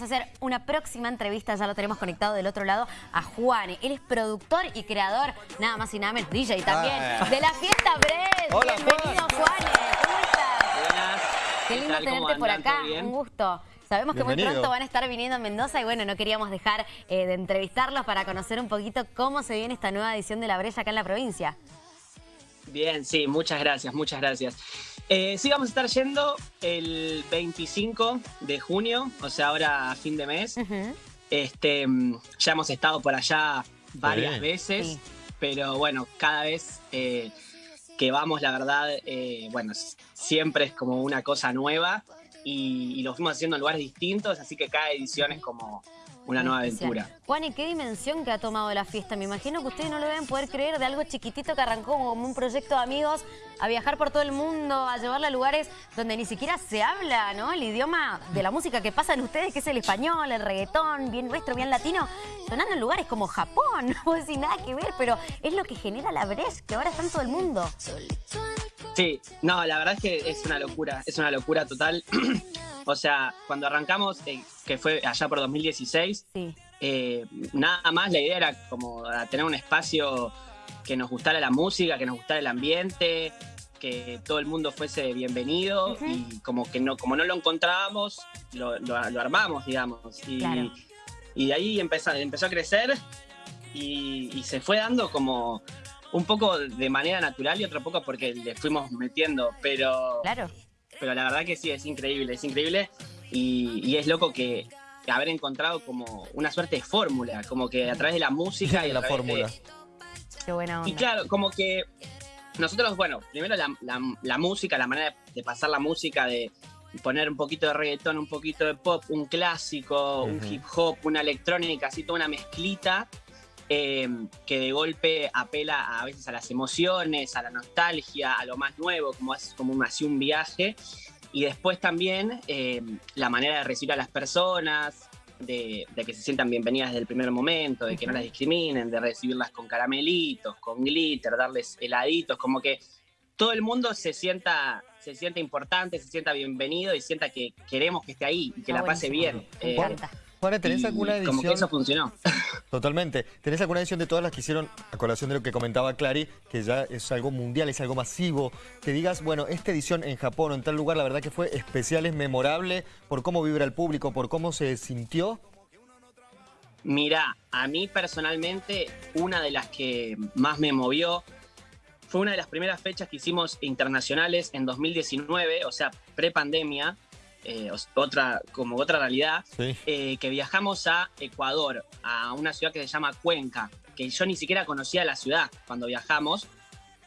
Vamos a hacer una próxima entrevista, ya lo tenemos conectado del otro lado, a Juan. Él es productor y creador, nada más y nada menos, DJ también, Ah. de la fiesta Bres. Hola, Bienvenido, Juan. ¿Cómo estás? Buenas. Qué lindo tenerte por acá, un gusto. Sabemos que muy Bienvenido. pronto van a estar viniendo a Mendoza y bueno, no queríamos dejar eh, de entrevistarlos para conocer un poquito cómo se viene esta nueva edición de La Brecha acá en la provincia. Bien, sí, muchas gracias, muchas gracias. Eh, sí, vamos a estar yendo el 25 de junio, o sea, ahora a fin de mes. Este, mm, ya hemos estado por allá varias veces, Sí. pero bueno, cada vez eh, que vamos, la verdad, eh, bueno, siempre es como una cosa nueva y, y lo fuimos haciendo en lugares distintos, así que cada edición es como una nueva aventura. Juan, ¿y qué dimensión que ha tomado la fiesta? Me imagino que ustedes no lo deben poder creer de algo chiquitito que arrancó como un proyecto de amigos a viajar por todo el mundo, a llevarla a lugares donde ni siquiera se habla, ¿no? El idioma de la música que pasan ustedes, que es el español, el reggaetón, bien nuestro, bien latino, sonando en lugares como Japón. No decir nada que ver, pero es lo que genera la Breche, que ahora está en todo el mundo. Sí, no, la verdad es que es una locura, es una locura total. o sea, cuando arrancamos, eh, que fue allá por 2016, Sí. eh, nada más la idea era como a tener un espacio que nos gustara la música, que nos gustara el ambiente, que todo el mundo fuese bienvenido y como que no, como no lo encontrábamos, lo, lo- lo armamos, digamos. Y, Claro. y de ahí empezó, empezó a crecer y, y se fue dando como un poco de manera natural y otro poco porque le fuimos metiendo, pero, Claro. Pero la verdad que sí, es increíble, es increíble y, y es loco que haber encontrado como una suerte de fórmula, como que a través de la música y a la de- fórmula. Qué buena y onda. claro, como que nosotros, bueno, primero la, la- la música, la manera de pasar la música, de poner un poquito de reggaetón, un poquito de pop, un clásico, un hip hop, una electrónica, así toda una mezclita eh, que de golpe apela a veces a las emociones, a la nostalgia, a lo más nuevo, como es como un, así un viaje. Y después también eh, la manera de recibir a las personas, de, de que se sientan bienvenidas desde el primer momento, de que no las discriminen, de recibirlas con caramelitos, con glitter, darles heladitos, como que todo el mundo se sienta, se sienta importante, se sienta bienvenido y sienta que queremos que esté ahí y que Está la pase bien. Me Eh. Juana, ¿tenés y alguna Como que eso edición? funcionó. Totalmente. ¿Tenés alguna edición de todas las que hicieron, a colación de lo que comentaba Clary, que ya es algo mundial, es algo masivo? Que digas, bueno, esta edición en Japón o en tal lugar, la verdad que fue especial, es memorable, por cómo vibra el público, por cómo se sintió. Mira, a mí personalmente, una de las que más me movió fue una de las primeras fechas que hicimos internacionales en 2019, o sea, pre-pandemia, eh, otra, como otra realidad, Sí. eh, que viajamos a Ecuador, a una ciudad que se llama Cuenca, que yo ni siquiera conocía la ciudad cuando viajamos.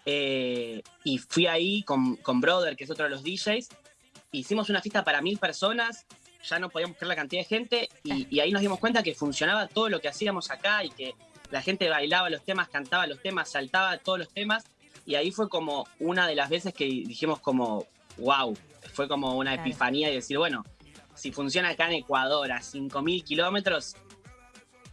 eh, y fui ahí con, con Brother, que es otro de los DJs. Hicimos una fiesta para mil personas, ya no podíamos creer la cantidad de gente, y, y ahí nos dimos cuenta que funcionaba todo lo que hacíamos acá y que la gente bailaba los temas, cantaba los temas, saltaba todos los temas. Y ahí fue como una de las veces que dijimos como, wow, fue como una Claro. epifanía y decir, bueno, si funciona acá en Ecuador a 5.000 kilómetros,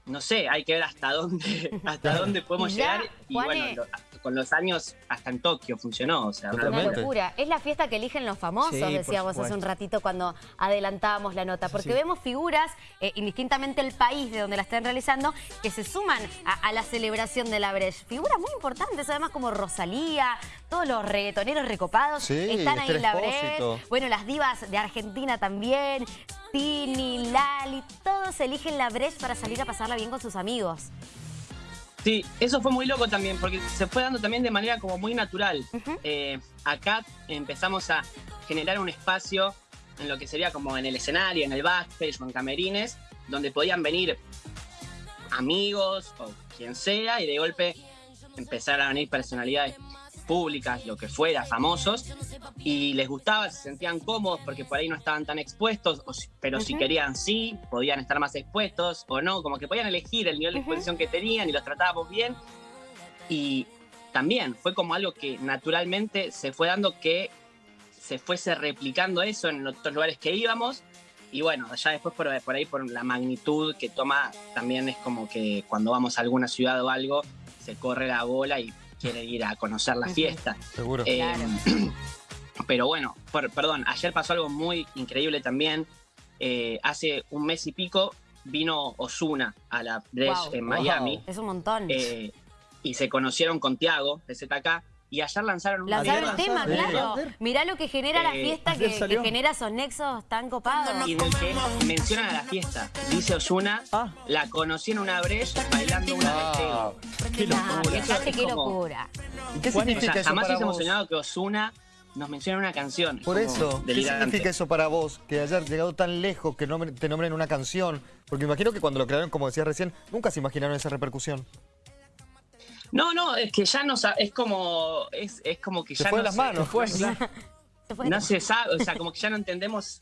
no sé, hay que ver hasta dónde, hasta dónde podemos ya, llegar. Y bueno, lo- con los años hasta en Tokio funcionó. O sea, una locura. Es la fiesta que eligen los famosos, Sí, decíamos hace un ratito cuando adelantábamos la nota. Porque Sí. vemos figuras, eh, indistintamente el país de donde la estén realizando, que se suman a, a la celebración de la Breche. Figuras muy importantes, además como Rosalía, todos los reggaetoneros recopados Sí, están ahí en la Breche. Bueno, las divas de Argentina también. Tini, Lali, todos eligen la Breche para salir a pasarla bien con sus amigos. Sí, eso fue muy loco también, porque se fue dando también de manera como muy natural. Eh, acá empezamos a generar un espacio en lo que sería como en el escenario, en el backstage o en camerines, donde podían venir amigos o quien sea, y de golpe empezar a venir personalidades públicas, lo que fuera, famosos, y les gustaba, se sentían cómodos porque por ahí no estaban tan expuestos, o si- pero si querían sí, podían estar más expuestos o no, como que podían elegir el nivel de exposición que tenían y los tratábamos bien. Y también fue como algo que naturalmente se fue dando que se fuese replicando eso en otros lugares que íbamos. Y bueno, ya después por, por ahí, por la magnitud que toma, también es como que cuando vamos a alguna ciudad o algo, se corre la bola y quiere ir a conocer la fiesta. Seguro. Eh, Claro. pero bueno, por- perdón, ayer pasó algo muy increíble también, eh, hace un mes y pico vino Osuna a la Wow. en Miami Es un montón. eh, y se conocieron con Tiago de ZK y ayer lanzaron un Lanzar video el tema, Sí. claro. Mirá lo que genera la Eh, fiesta, que, genera esos nexos tan copados. y en el que mencionan a la fiesta. Dice Osuna, Ah. la conocí en una brecha bailando una Ah, de Qué locura. Eso es qué como- locura. ¿Y qué Juan, O significa sea, eso jamás hubiésemos soñado que Osuna nos menciona en una canción. Por eso, ¿qué significa eso para vos? Que hayas llegado tan lejos, que nombre- te nombren una canción. Porque me imagino que cuando lo crearon, como decías recién, nunca se imaginaron esa repercusión. No, no, es que ya no es como es, es como que Se ya fue no las se- manos. Fue. Se fue. no se sabe, o sea, como que ya no entendemos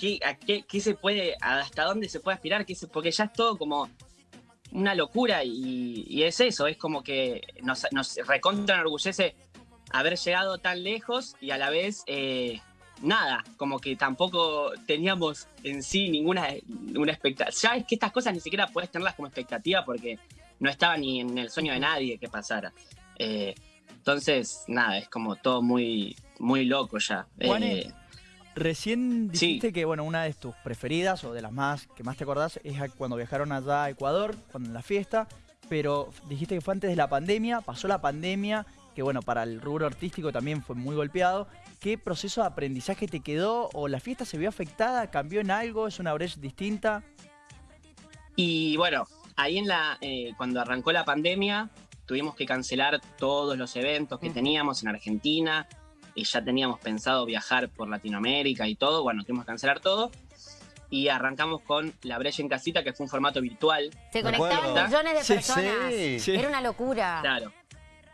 qué, a qué, qué se puede, hasta dónde se puede aspirar, qué se- porque ya es todo como una locura y, y es eso, es como que nos, nos recontra enorgullece haber llegado tan lejos y a la vez eh, nada, como que tampoco teníamos en sí ninguna una expectativa. Ya es que estas cosas ni siquiera puedes tenerlas como expectativa porque no estaba ni en el sueño de nadie que pasara. Eh, entonces, nada, es como todo muy, muy loco ya. Eh, Recién Sí. dijiste que bueno, una de tus preferidas o de las más que más te acordás es cuando viajaron allá a Ecuador, cuando en la fiesta, pero dijiste que fue antes de la pandemia, pasó la pandemia, que bueno, para el rubro artístico también fue muy golpeado. ¿Qué proceso de aprendizaje te quedó o la fiesta se vio afectada, cambió en algo, es una brecha distinta? Y bueno, ahí en la, eh, cuando arrancó la pandemia, tuvimos que cancelar todos los eventos que teníamos en Argentina y ya teníamos pensado viajar por Latinoamérica y todo. Bueno, tuvimos que cancelar todo y arrancamos con La Brecha en Casita, que fue un formato virtual, Se conectaban millones de Sí, personas. sí. Sí. Era una locura. claro,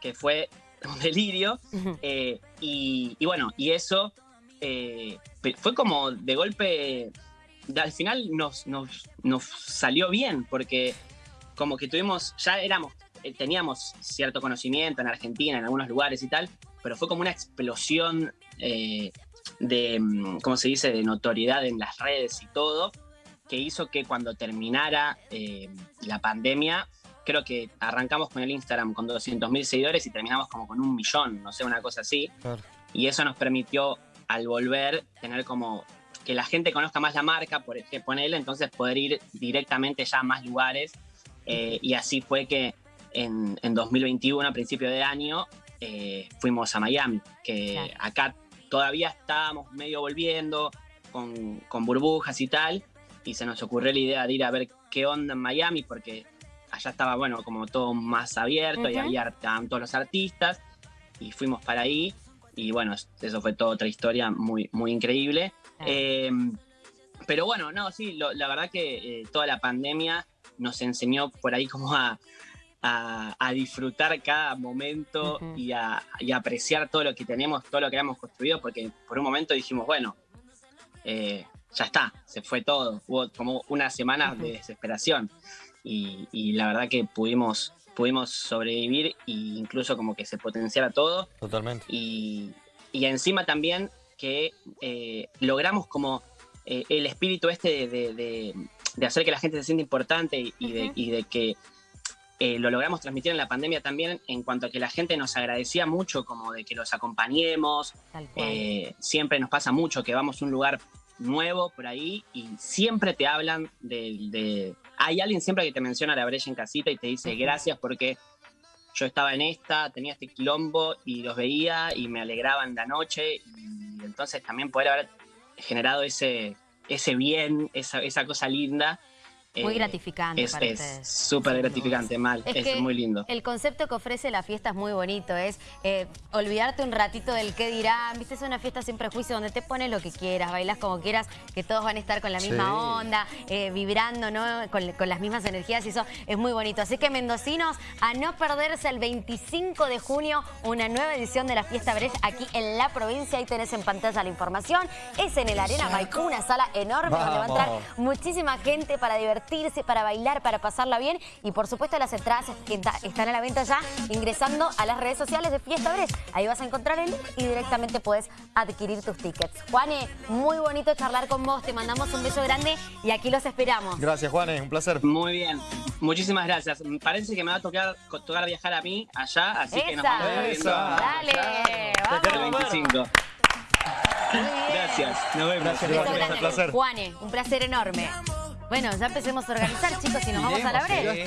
que fue un delirio. Eh, y, y bueno, y eso eh, fue como de golpe, al final nos, nos, nos salió bien, porque como que tuvimos, ya éramos, eh, teníamos cierto conocimiento en Argentina, en algunos lugares y tal, pero fue como una explosión eh, de, mm, ¿cómo se dice?, de notoriedad en las redes y todo, que hizo que cuando terminara eh, la pandemia, creo que arrancamos con el Instagram con 200.000 seguidores y terminamos como con un millón, no sé, una cosa así. Claro. Y eso nos permitió, al volver, tener como que la gente conozca más la marca, por ejemplo, ponerle, entonces poder ir directamente ya a más lugares. Eh, y así fue que en, en 2021, a principio de año, eh, fuimos a Miami, que Claro. acá todavía estábamos medio volviendo con, con burbujas y tal, y se nos ocurrió la idea de ir a ver qué onda en Miami, porque allá estaba, bueno, como todo más abierto y había estaban todos los artistas, y fuimos para ahí, y bueno, eso fue toda otra historia muy, muy increíble. Claro. Eh, pero bueno, no, sí, lo- la verdad que eh, toda la pandemia nos enseñó por ahí como a, a- a disfrutar cada momento y, a, y apreciar todo lo que tenemos, todo lo que habíamos construido, porque por un momento dijimos, bueno, eh, ya está, se fue todo. Hubo como unas semanas de desesperación y, y la verdad que pudimos, pudimos sobrevivir e incluso como que se potenciara todo Totalmente. y, y encima también que eh, logramos como eh, el espíritu este de, de- de- de hacer que la gente se sienta importante y, y de, Ujú. y de que eh, lo logramos transmitir en la pandemia también en cuanto a que la gente nos agradecía mucho como de que los acompañemos. Eh, siempre nos pasa mucho que vamos a un lugar nuevo por ahí y siempre te hablan de, de- Hay alguien siempre que te menciona la brecha en casita y te dice gracias porque yo estaba en esta, tenía este quilombo y los veía y me alegraban la noche y entonces también poder haber generado ese, ese bien, esa, esa cosa linda. Muy eh, gratificante es para es ustedes. súper gratificante, mal, Es es, que muy lindo. El concepto que ofrece la fiesta es muy bonito, es eh, olvidarte un ratito del qué dirán, viste, es una fiesta sin prejuicio donde te pones lo que quieras, bailas como quieras, que todos van a estar con la misma Sí. onda, eh, vibrando, ¿no? Con, con las mismas energías y eso es muy bonito. Así que mendocinos, a no perderse el 25 de junio una nueva edición de la Fiesta Brecht aquí en la provincia, ahí tenés en pantalla la información, es en el Arena Maipú, una sala enorme donde va a entrar muchísima gente para divertirse, para bailar, para pasarla bien y por supuesto las entradas está- están a la venta ya ingresando a las redes sociales de Fiesta Brecht. Ahí vas a encontrar el link y directamente puedes adquirir tus tickets. Juane, muy bonito charlar con vos, te mandamos un beso grande y aquí los esperamos. Gracias, Juanes, un placer. Muy bien, muchísimas gracias. Parece que me va a tocar, tocar viajar a mí allá, así que nos vamos a ver. Dale, vamos. el queremos ver. 25. Muy bien. Gracias. Nos vemos. Gracias, grande. Un placer. Juane, un placer enorme. Bueno, ya empecemos a organizar, chicos, y nos vamos a la breve.